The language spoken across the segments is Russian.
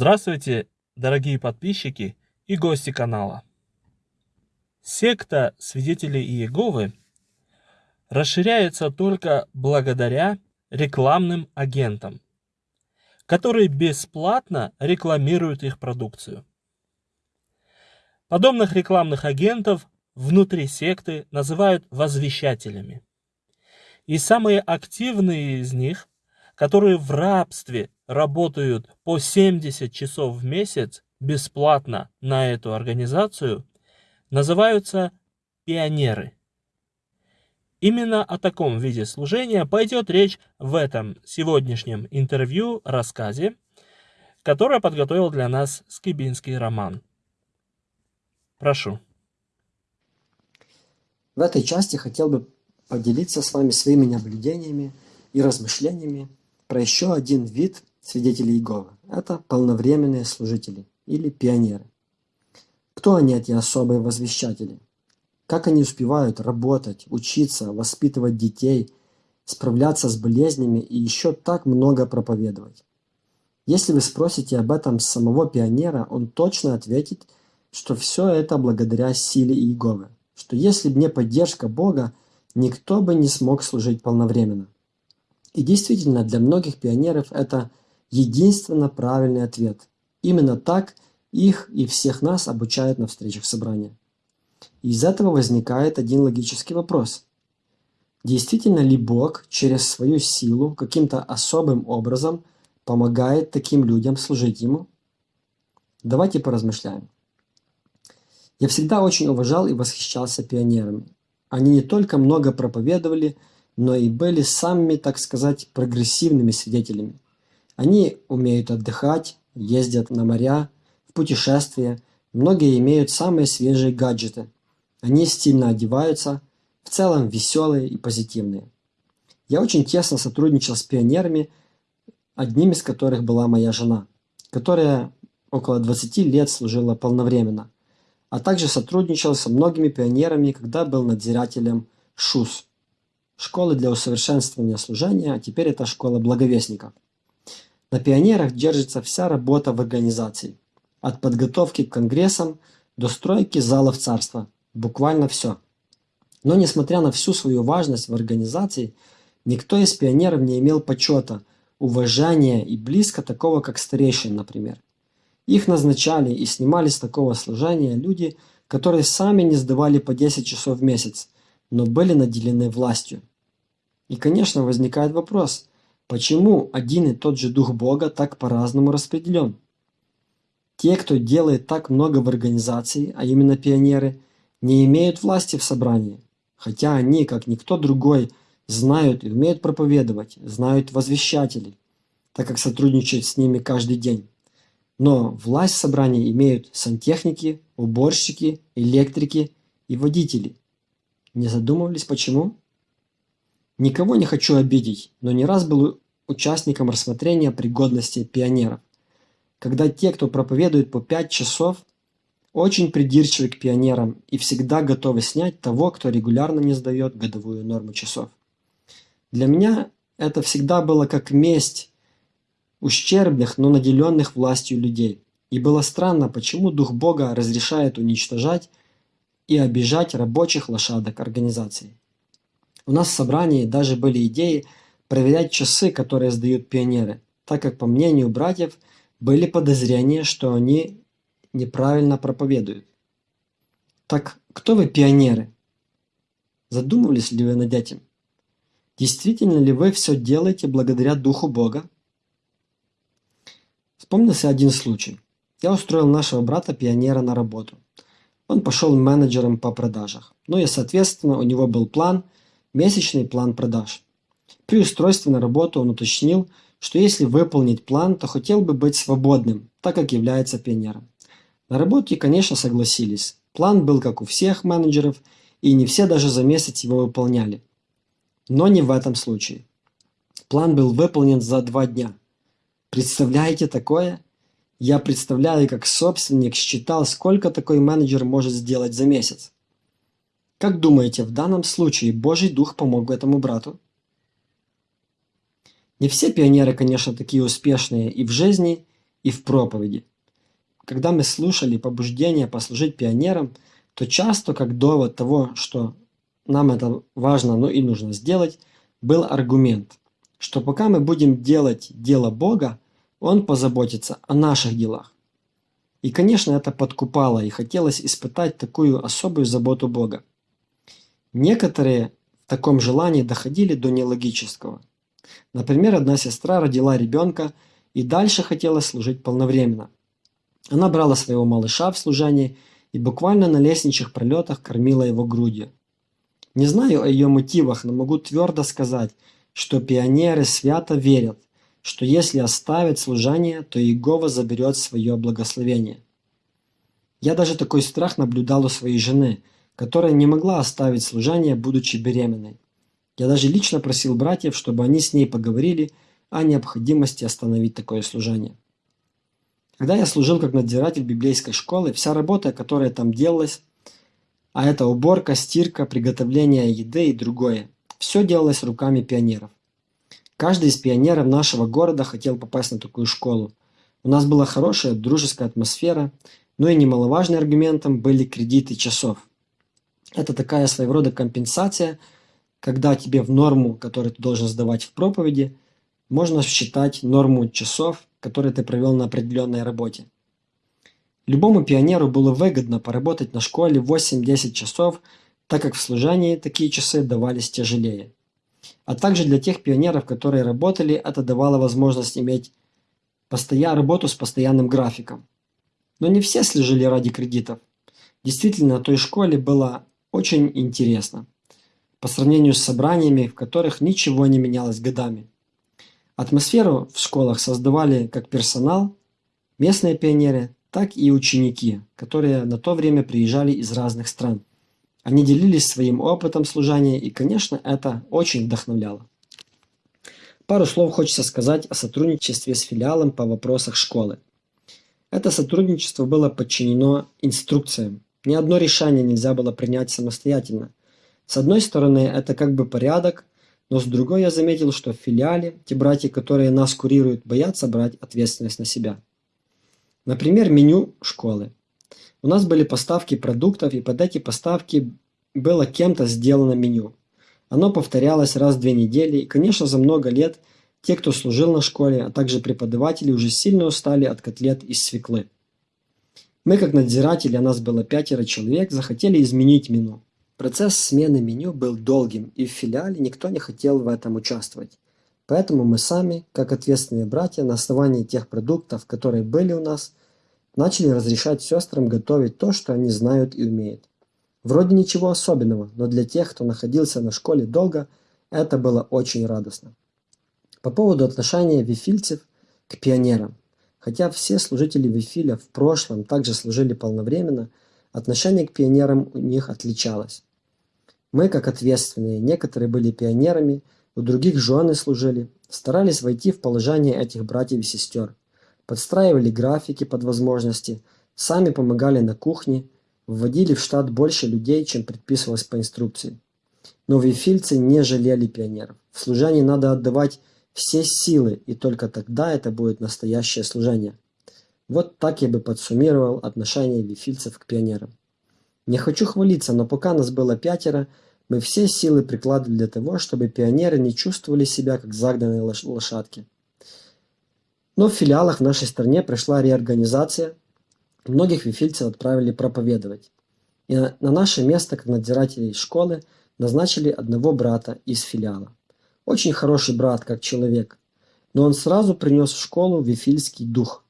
Здравствуйте, дорогие подписчики и гости канала. Секта свидетелей Иеговы расширяется только благодаря рекламным агентам, которые бесплатно рекламируют их продукцию. Подобных рекламных агентов внутри секты называют возвещателями. И самые активные из них, которые в рабстве работают по 70 часов в месяц бесплатно на эту организацию, называются пионеры. Именно о таком виде служения пойдет речь в этом сегодняшнем интервью-рассказе, которое подготовил для нас Скибинский роман. Прошу. В этой части хотел бы поделиться с вами своими наблюдениями и размышлениями про еще один вид свидетелей Иеговы. Это полновременные служители или пионеры. Кто они, эти особые возвещатели? Как они успевают работать, учиться, воспитывать детей, справляться с болезнями и еще так много проповедовать? Если вы спросите об этом самого пионера, он точно ответит, что все это благодаря силе Иеговы, что если бы не поддержка Бога, никто бы не смог служить полновременно. И действительно, для многих пионеров это единственно правильный ответ. Именно так их и всех нас обучают на встречах собрания. из этого возникает один логический вопрос. Действительно ли Бог через свою силу каким-то особым образом помогает таким людям служить Ему? Давайте поразмышляем. Я всегда очень уважал и восхищался пионерами. Они не только много проповедовали, но и были самыми, так сказать, прогрессивными свидетелями. Они умеют отдыхать, ездят на моря, в путешествия, многие имеют самые свежие гаджеты. Они стильно одеваются, в целом веселые и позитивные. Я очень тесно сотрудничал с пионерами, одним из которых была моя жена, которая около 20 лет служила полновременно – а также сотрудничал со многими пионерами, когда был надзирателем ШУС – Школы для усовершенствования служения, а теперь это Школа благовестников. На пионерах держится вся работа в организации. От подготовки к конгрессам до стройки залов царства. Буквально все. Но несмотря на всю свою важность в организации, никто из пионеров не имел почета, уважения и близко такого, как старейшин, например. Их назначали и снимали с такого служения люди, которые сами не сдавали по 10 часов в месяц, но были наделены властью. И, конечно, возникает вопрос, почему один и тот же Дух Бога так по-разному распределен? Те, кто делает так много в организации, а именно пионеры, не имеют власти в собрании, хотя они, как никто другой, знают и умеют проповедовать, знают возвещателей, так как сотрудничают с ними каждый день. Но власть в собрании имеют сантехники, уборщики, электрики и водители. Не задумывались почему? Никого не хочу обидеть, но не раз был участником рассмотрения пригодности пионеров. Когда те, кто проповедует по 5 часов, очень придирчивы к пионерам и всегда готовы снять того, кто регулярно не сдает годовую норму часов. Для меня это всегда было как месть ущербных, но наделенных властью людей. И было странно, почему Дух Бога разрешает уничтожать и обижать рабочих лошадок организации. У нас в собрании даже были идеи проверять часы, которые сдают пионеры, так как, по мнению братьев, были подозрения, что они неправильно проповедуют. Так кто вы пионеры? Задумывались ли вы над этим? Действительно ли вы все делаете благодаря Духу Бога? Вспомнился один случай. Я устроил нашего брата-пионера на работу. Он пошел менеджером по продажах. Ну и, соответственно, у него был план, месячный план продаж. При устройстве на работу он уточнил, что если выполнить план, то хотел бы быть свободным, так как является пионером. На работе, конечно, согласились. План был как у всех менеджеров, и не все даже за месяц его выполняли. Но не в этом случае. План был выполнен за два дня – Представляете такое? Я представляю, как собственник считал, сколько такой менеджер может сделать за месяц. Как думаете, в данном случае Божий Дух помог этому брату? Не все пионеры, конечно, такие успешные и в жизни, и в проповеди. Когда мы слушали побуждение послужить пионерам, то часто как довод того, что нам это важно, но и нужно сделать, был аргумент, что пока мы будем делать дело Бога, Он позаботится о наших делах. И, конечно, это подкупало, и хотелось испытать такую особую заботу Бога. Некоторые в таком желании доходили до нелогического. Например, одна сестра родила ребенка и дальше хотела служить полновременно. Она брала своего малыша в служение и буквально на лестничных пролетах кормила его грудью. Не знаю о ее мотивах, но могу твердо сказать, что пионеры свято верят, что если оставят служение, то Иегова заберет свое благословение. Я даже такой страх наблюдал у своей жены, которая не могла оставить служение, будучи беременной. Я даже лично просил братьев, чтобы они с ней поговорили о необходимости остановить такое служение. Когда я служил как надзиратель библейской школы, вся работа, которая там делалась, а это уборка, стирка, приготовление еды и другое, все делалось руками пионеров. Каждый из пионеров нашего города хотел попасть на такую школу. У нас была хорошая дружеская атмосфера, но и немаловажным аргументом были кредиты часов. Это такая своего рода компенсация, когда тебе в норму, которую ты должен сдавать в проповеди, можно считать норму часов, которые ты провел на определенной работе. Любому пионеру было выгодно поработать на школе 8-10 часов, так как в служении такие часы давались тяжелее. А также для тех пионеров, которые работали, это давало возможность иметь постоя... работу с постоянным графиком. Но не все служили ради кредитов. Действительно, той школе было очень интересно. По сравнению с собраниями, в которых ничего не менялось годами. Атмосферу в школах создавали как персонал, местные пионеры, так и ученики, которые на то время приезжали из разных стран. Они делились своим опытом служения, и, конечно, это очень вдохновляло. Пару слов хочется сказать о сотрудничестве с филиалом по вопросах школы. Это сотрудничество было подчинено инструкциям. Ни одно решение нельзя было принять самостоятельно. С одной стороны, это как бы порядок, но с другой я заметил, что в филиале те братья, которые нас курируют, боятся брать ответственность на себя. Например, меню школы. У нас были поставки продуктов, и под эти поставки было кем-то сделано меню. Оно повторялось раз в две недели, и, конечно, за много лет те, кто служил на школе, а также преподаватели, уже сильно устали от котлет из свеклы. Мы, как надзиратели, а нас было пятеро человек, захотели изменить меню. Процесс смены меню был долгим, и в филиале никто не хотел в этом участвовать. Поэтому мы сами, как ответственные братья, на основании тех продуктов, которые были у нас, начали разрешать сестрам готовить то, что они знают и умеют. Вроде ничего особенного, но для тех, кто находился на школе долго, это было очень радостно. По поводу отношения вифильцев к пионерам. Хотя все служители Вифиля в прошлом также служили полновременно, отношение к пионерам у них отличалось. Мы, как ответственные, некоторые были пионерами, у других жены служили, старались войти в положение этих братьев и сестер – подстраивали графики под возможности, сами помогали на кухне, вводили в штат больше людей, чем предписывалось по инструкции. Но вифильцы не жалели пионеров. В служении надо отдавать все силы, и только тогда это будет настоящее служение. Вот так я бы подсуммировал отношение вифильцев к пионерам. Не хочу хвалиться, но пока нас было пятеро, мы все силы прикладывали для того, чтобы пионеры не чувствовали себя как загнанные лошадки. Но в филиалах в нашей стране прошла реорганизация, многих вифильцев отправили проповедовать. И на наше место, как надзирателей школы, назначили одного брата из филиала. Очень хороший брат, как человек, но он сразу принес в школу вифильский дух,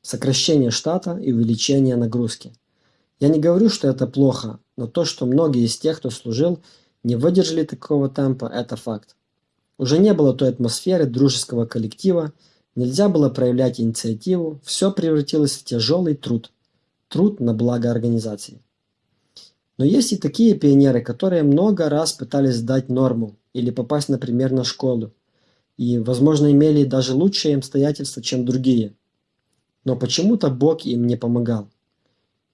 сокращение штата и увеличение нагрузки. Я не говорю, что это плохо, но то, что многие из тех, кто служил, не выдержали такого темпа, это факт. Уже не было той атмосферы дружеского коллектива, Нельзя было проявлять инициативу, все превратилось в тяжелый труд. Труд на благо организации. Но есть и такие пионеры, которые много раз пытались сдать норму или попасть, например, на школу. И, возможно, имели даже лучшие обстоятельства, чем другие. Но почему-то Бог им не помогал.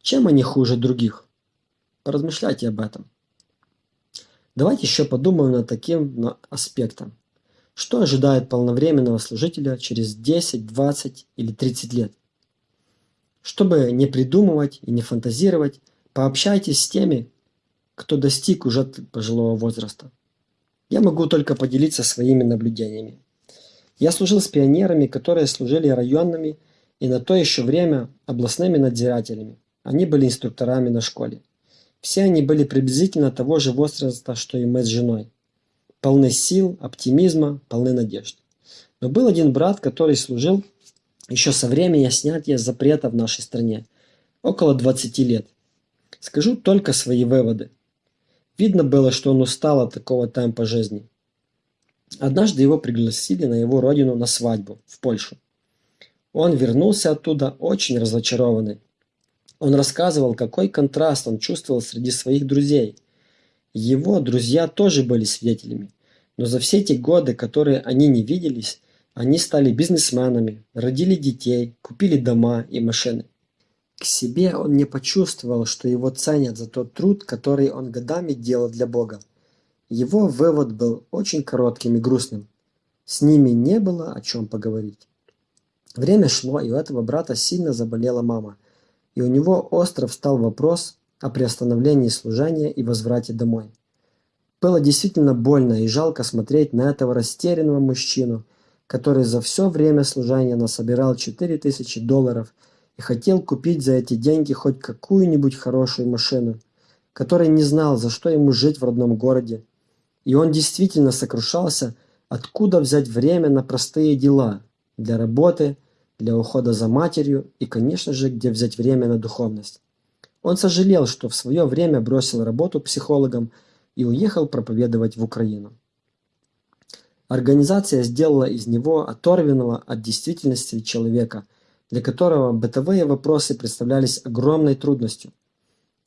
Чем они хуже других? Поразмышляйте об этом. Давайте еще подумаем над таким аспектом. Что ожидает полновременного служителя через 10, 20 или 30 лет? Чтобы не придумывать и не фантазировать, пообщайтесь с теми, кто достиг уже пожилого возраста. Я могу только поделиться своими наблюдениями. Я служил с пионерами, которые служили районными и на то еще время областными надзирателями. Они были инструкторами на школе. Все они были приблизительно того же возраста, что и мы с женой. Полны сил, оптимизма, полны надежд. Но был один брат, который служил еще со времени снятия запрета в нашей стране. Около 20 лет. Скажу только свои выводы. Видно было, что он устал от такого темпа жизни. Однажды его пригласили на его родину на свадьбу, в Польшу. Он вернулся оттуда очень разочарованный. Он рассказывал, какой контраст он чувствовал среди своих друзей. Его друзья тоже были свидетелями, но за все те годы, которые они не виделись, они стали бизнесменами, родили детей, купили дома и машины. К себе он не почувствовал, что его ценят за тот труд, который он годами делал для Бога. Его вывод был очень коротким и грустным. С ними не было о чем поговорить. Время шло, и у этого брата сильно заболела мама, и у него остро встал вопрос о приостановлении служения и возврате домой. Было действительно больно и жалко смотреть на этого растерянного мужчину, который за все время служения насобирал 4000 долларов и хотел купить за эти деньги хоть какую-нибудь хорошую машину, который не знал, за что ему жить в родном городе, и он действительно сокрушался, откуда взять время на простые дела, для работы, для ухода за матерью и, конечно же, где взять время на духовность. Он сожалел, что в свое время бросил работу психологом и уехал проповедовать в Украину. Организация сделала из него оторвенного от действительности человека, для которого бытовые вопросы представлялись огромной трудностью.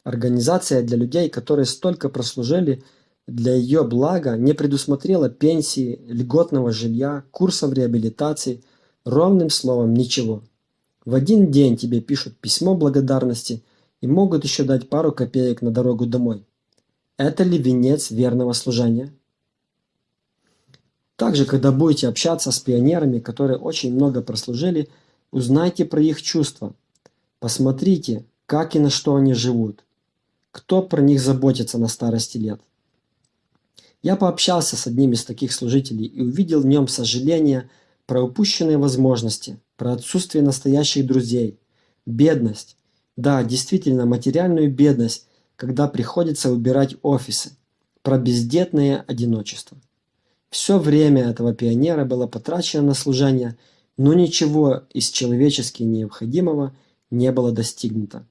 Организация для людей, которые столько прослужили – для ее блага не предусмотрела пенсии, льготного жилья, курсов реабилитации, ровным словом ничего. В один день тебе пишут письмо благодарности и могут еще дать пару копеек на дорогу домой. Это ли венец верного служения? Также, когда будете общаться с пионерами, которые очень много прослужили, узнайте про их чувства. Посмотрите, как и на что они живут. Кто про них заботится на старости лет. Я пообщался с одним из таких служителей и увидел в нем сожаление про упущенные возможности, про отсутствие настоящих друзей, бедность. Да, действительно, материальную бедность, когда приходится убирать офисы, про бездетное одиночество. Все время этого пионера было потрачено на служение, но ничего из человечески необходимого не было достигнуто.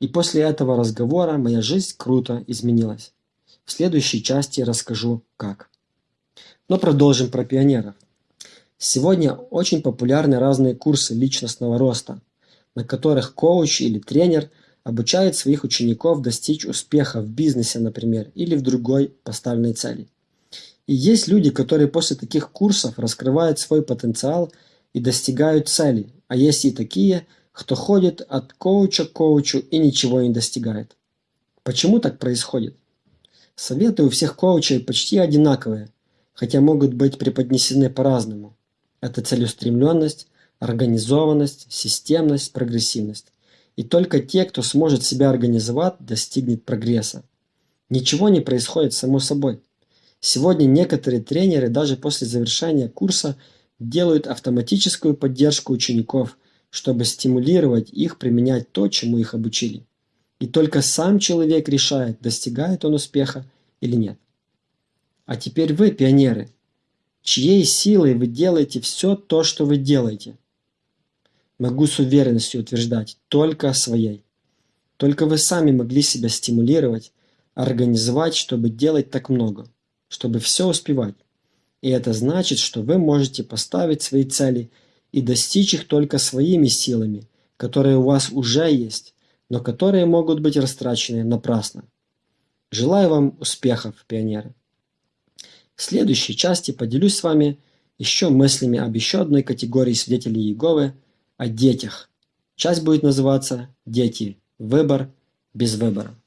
И после этого разговора моя жизнь круто изменилась. В следующей части расскажу как. Но продолжим про пионеров. Сегодня очень популярны разные курсы личностного роста, на которых коуч или тренер обучает своих учеников достичь успеха в бизнесе, например, или в другой поставленной цели. И есть люди, которые после таких курсов раскрывают свой потенциал и достигают цели, а есть и такие, кто ходит от коуча к коучу и ничего не достигает. Почему так происходит? Советы у всех коучей почти одинаковые, хотя могут быть преподнесены по-разному. Это целеустремленность, организованность, системность, прогрессивность. И только те, кто сможет себя организовать, достигнет прогресса. Ничего не происходит само собой. Сегодня некоторые тренеры даже после завершения курса делают автоматическую поддержку учеников, чтобы стимулировать их применять то, чему их обучили. И только сам человек решает, достигает он успеха или нет. А теперь вы, пионеры, чьей силой вы делаете все то, что вы делаете? Могу с уверенностью утверждать, только своей. Только вы сами могли себя стимулировать, организовать, чтобы делать так много, чтобы все успевать. И это значит, что вы можете поставить свои цели и достичь их только своими силами, которые у вас уже есть, но которые могут быть растрачены напрасно. Желаю вам успехов, пионеры! В следующей части поделюсь с вами еще мыслями об еще одной категории свидетелей Иеговы – о детях. Часть будет называться «Дети. Выбор без выбора».